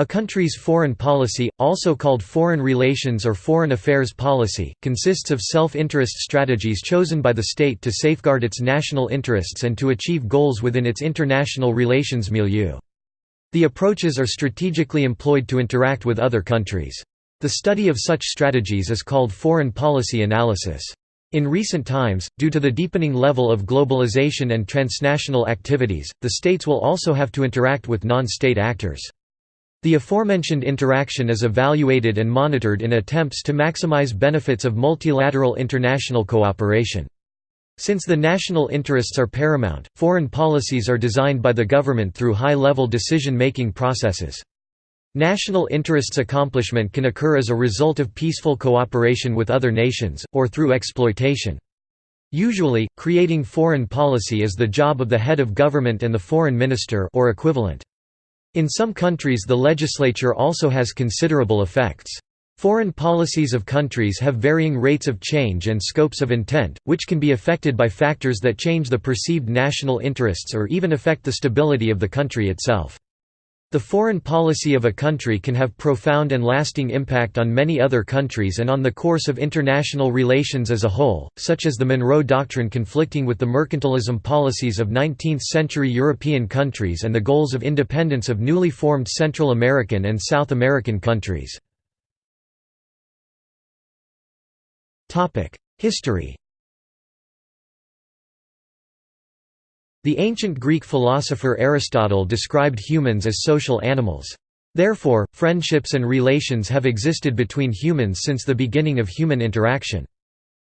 A country's foreign policy, also called foreign relations or foreign affairs policy, consists of self-interest strategies chosen by the state to safeguard its national interests and to achieve goals within its international relations milieu. The approaches are strategically employed to interact with other countries. The study of such strategies is called foreign policy analysis. In recent times, due to the deepening level of globalization and transnational activities, the states will also have to interact with non-state actors. The aforementioned interaction is evaluated and monitored in attempts to maximize benefits of multilateral international cooperation. Since the national interests are paramount, foreign policies are designed by the government through high-level decision-making processes. National interests accomplishment can occur as a result of peaceful cooperation with other nations, or through exploitation. Usually, creating foreign policy is the job of the head of government and the foreign minister or equivalent. In some countries the legislature also has considerable effects. Foreign policies of countries have varying rates of change and scopes of intent, which can be affected by factors that change the perceived national interests or even affect the stability of the country itself. The foreign policy of a country can have profound and lasting impact on many other countries and on the course of international relations as a whole, such as the Monroe Doctrine conflicting with the mercantilism policies of 19th-century European countries and the goals of independence of newly formed Central American and South American countries. History The ancient Greek philosopher Aristotle described humans as social animals. Therefore, friendships and relations have existed between humans since the beginning of human interaction.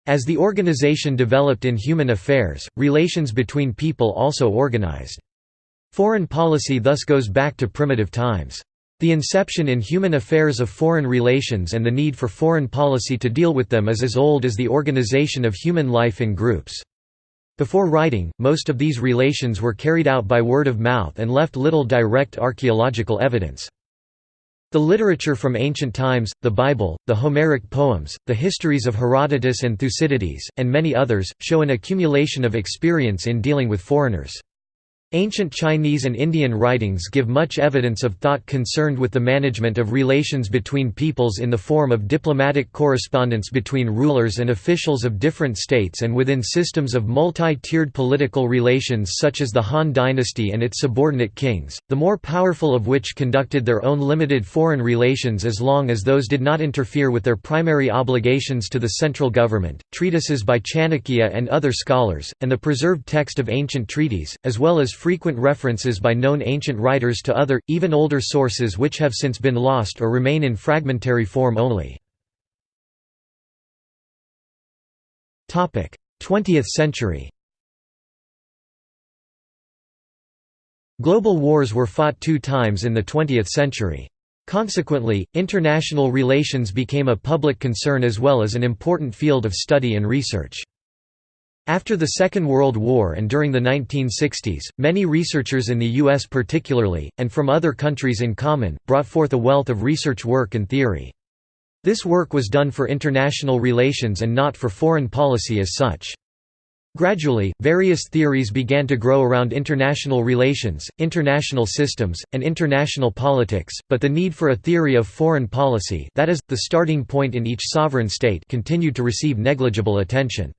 As the organization developed in human affairs, relations between people also organized. Foreign policy thus goes back to primitive times. The inception in human affairs of foreign relations and the need for foreign policy to deal with them is as old as the organization of human life in groups. Before writing, most of these relations were carried out by word of mouth and left little direct archaeological evidence. The literature from ancient times, the Bible, the Homeric poems, the histories of Herodotus and Thucydides, and many others, show an accumulation of experience in dealing with foreigners. Ancient Chinese and Indian writings give much evidence of thought concerned with the management of relations between peoples in the form of diplomatic correspondence between rulers and officials of different states and within systems of multi-tiered political relations such as the Han dynasty and its subordinate kings, the more powerful of which conducted their own limited foreign relations as long as those did not interfere with their primary obligations to the central government. Treatises by Chanakya and other scholars, and the preserved text of ancient treaties, as well as frequent references by known ancient writers to other, even older sources which have since been lost or remain in fragmentary form only. 20th century Global wars were fought two times in the 20th century. Consequently, international relations became a public concern as well as an important field of study and research. After the Second World War and during the 1960s, many researchers in the U.S. particularly, and from other countries in common, brought forth a wealth of research work and theory. This work was done for international relations and not for foreign policy as such. Gradually, various theories began to grow around international relations, international systems, and international politics, but the need for a theory of foreign policy that is, the starting point in each sovereign state continued to receive negligible attention.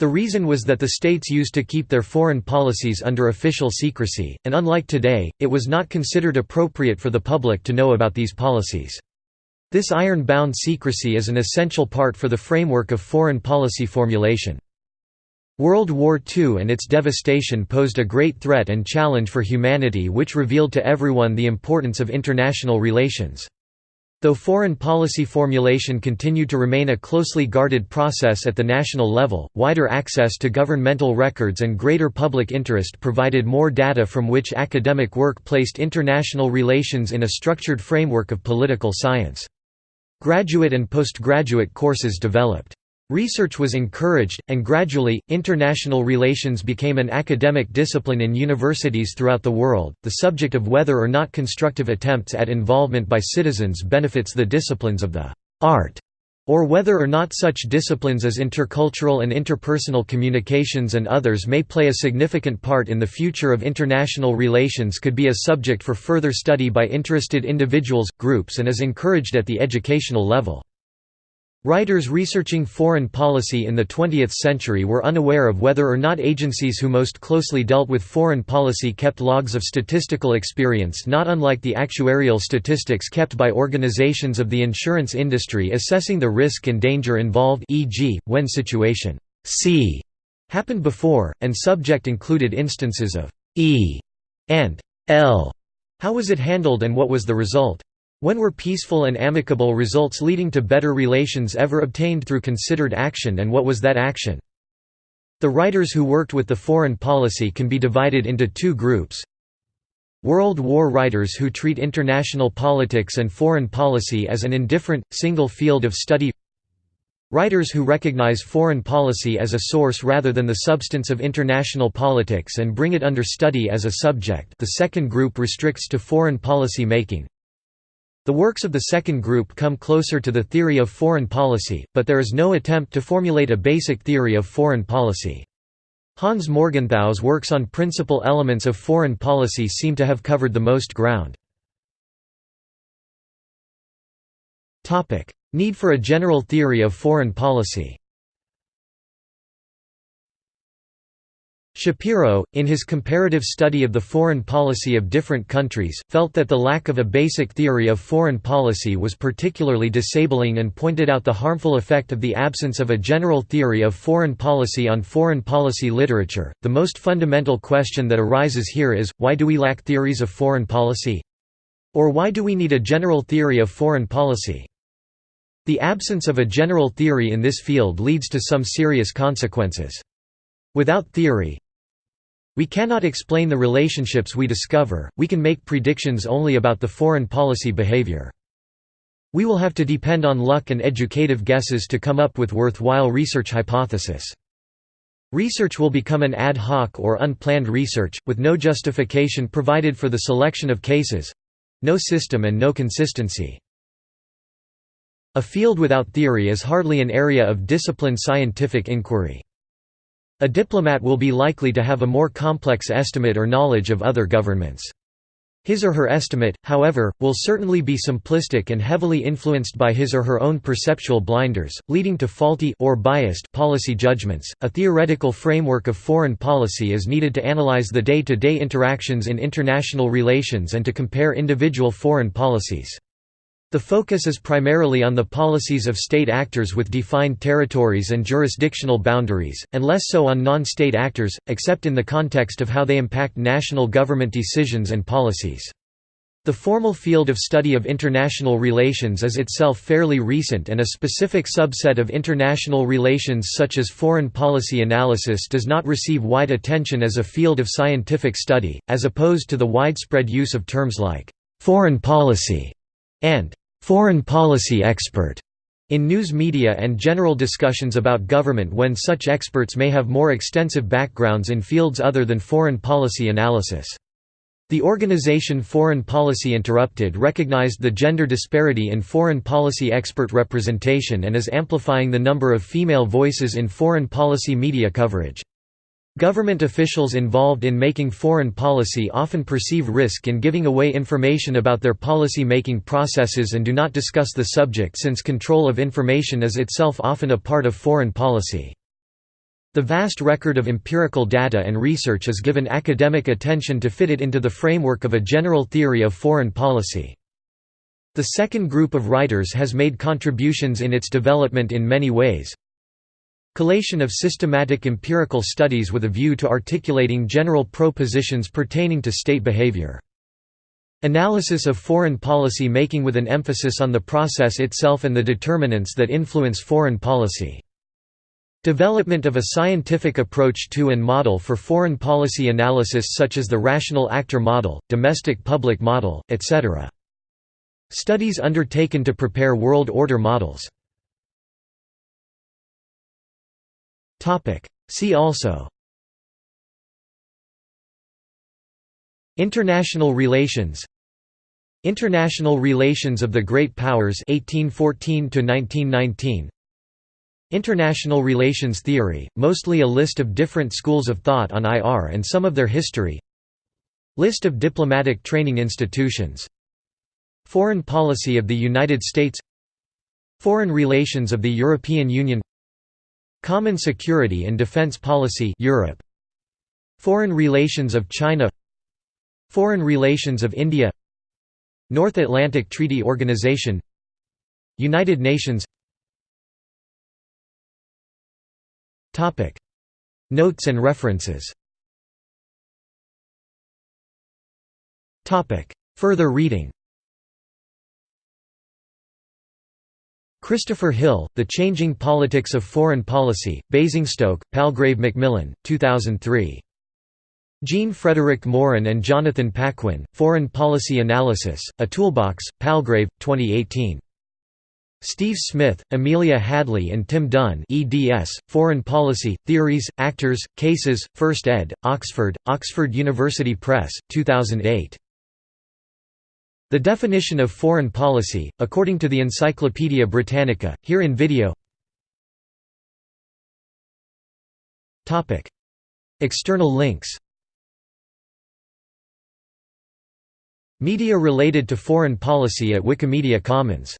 The reason was that the states used to keep their foreign policies under official secrecy, and unlike today, it was not considered appropriate for the public to know about these policies. This iron-bound secrecy is an essential part for the framework of foreign policy formulation. World War II and its devastation posed a great threat and challenge for humanity which revealed to everyone the importance of international relations. Though foreign policy formulation continued to remain a closely guarded process at the national level, wider access to governmental records and greater public interest provided more data from which academic work placed international relations in a structured framework of political science. Graduate and postgraduate courses developed. Research was encouraged, and gradually, international relations became an academic discipline in universities throughout the world. The subject of whether or not constructive attempts at involvement by citizens benefits the disciplines of the art or whether or not such disciplines as intercultural and interpersonal communications and others may play a significant part in the future of international relations could be a subject for further study by interested individuals, groups and is encouraged at the educational level. Writers researching foreign policy in the 20th century were unaware of whether or not agencies who most closely dealt with foreign policy kept logs of statistical experience not unlike the actuarial statistics kept by organizations of the insurance industry assessing the risk and danger involved e.g., when situation C happened before, and subject included instances of E and L. How was it handled and what was the result? When were peaceful and amicable results leading to better relations ever obtained through considered action and what was that action? The writers who worked with the foreign policy can be divided into two groups. World War writers who treat international politics and foreign policy as an indifferent, single field of study Writers who recognize foreign policy as a source rather than the substance of international politics and bring it under study as a subject the second group restricts to foreign policy making, the works of the second group come closer to the theory of foreign policy, but there is no attempt to formulate a basic theory of foreign policy. Hans Morgenthau's works on principal elements of foreign policy seem to have covered the most ground. Need for a general theory of foreign policy Shapiro, in his comparative study of the foreign policy of different countries, felt that the lack of a basic theory of foreign policy was particularly disabling and pointed out the harmful effect of the absence of a general theory of foreign policy on foreign policy literature. The most fundamental question that arises here is why do we lack theories of foreign policy? Or why do we need a general theory of foreign policy? The absence of a general theory in this field leads to some serious consequences. Without theory, we cannot explain the relationships we discover, we can make predictions only about the foreign policy behavior. We will have to depend on luck and educative guesses to come up with worthwhile research hypothesis. Research will become an ad hoc or unplanned research, with no justification provided for the selection of cases—no system and no consistency. A field without theory is hardly an area of disciplined scientific inquiry. A diplomat will be likely to have a more complex estimate or knowledge of other governments. His or her estimate, however, will certainly be simplistic and heavily influenced by his or her own perceptual blinders, leading to faulty or biased policy judgments. A theoretical framework of foreign policy is needed to analyze the day-to-day -day interactions in international relations and to compare individual foreign policies. The focus is primarily on the policies of state actors with defined territories and jurisdictional boundaries, and less so on non-state actors, except in the context of how they impact national government decisions and policies. The formal field of study of international relations is itself fairly recent and a specific subset of international relations such as foreign policy analysis does not receive wide attention as a field of scientific study, as opposed to the widespread use of terms like «foreign policy» and foreign policy expert in news media and general discussions about government when such experts may have more extensive backgrounds in fields other than foreign policy analysis. The organization Foreign Policy Interrupted recognized the gender disparity in foreign policy expert representation and is amplifying the number of female voices in foreign policy media coverage. Government officials involved in making foreign policy often perceive risk in giving away information about their policy-making processes and do not discuss the subject since control of information is itself often a part of foreign policy. The vast record of empirical data and research is given academic attention to fit it into the framework of a general theory of foreign policy. The second group of writers has made contributions in its development in many ways, Collation of systematic empirical studies with a view to articulating general propositions pertaining to state behavior. Analysis of foreign policy making with an emphasis on the process itself and the determinants that influence foreign policy. Development of a scientific approach to and model for foreign policy analysis such as the rational actor model, domestic public model, etc. Studies undertaken to prepare world order models See also. International relations. International Relations of the Great Powers 1814 1919 International Relations Theory, mostly a list of different schools of thought on IR and some of their history. List of diplomatic training institutions. Foreign policy of the United States. Foreign relations of the European Union Common security and defense policy Europe. Foreign relations of China. Foreign relations of India. North Atlantic Treaty Organization. United Nations. Topic. Notes and references. Topic. Further reading Christopher Hill, The Changing Politics of Foreign Policy, Basingstoke, Palgrave Macmillan, 2003. Jean Frederick Morin and Jonathan Paquin, Foreign Policy Analysis, A Toolbox, Palgrave, 2018. Steve Smith, Amelia Hadfield and Tim Dunne eds, Foreign Policy, Theories, Actors, Cases, First ed., Oxford, Oxford University Press, 2008. The definition of foreign policy, according to the Encyclopaedia Britannica, here in video. External links. Media related to foreign policy at Wikimedia Commons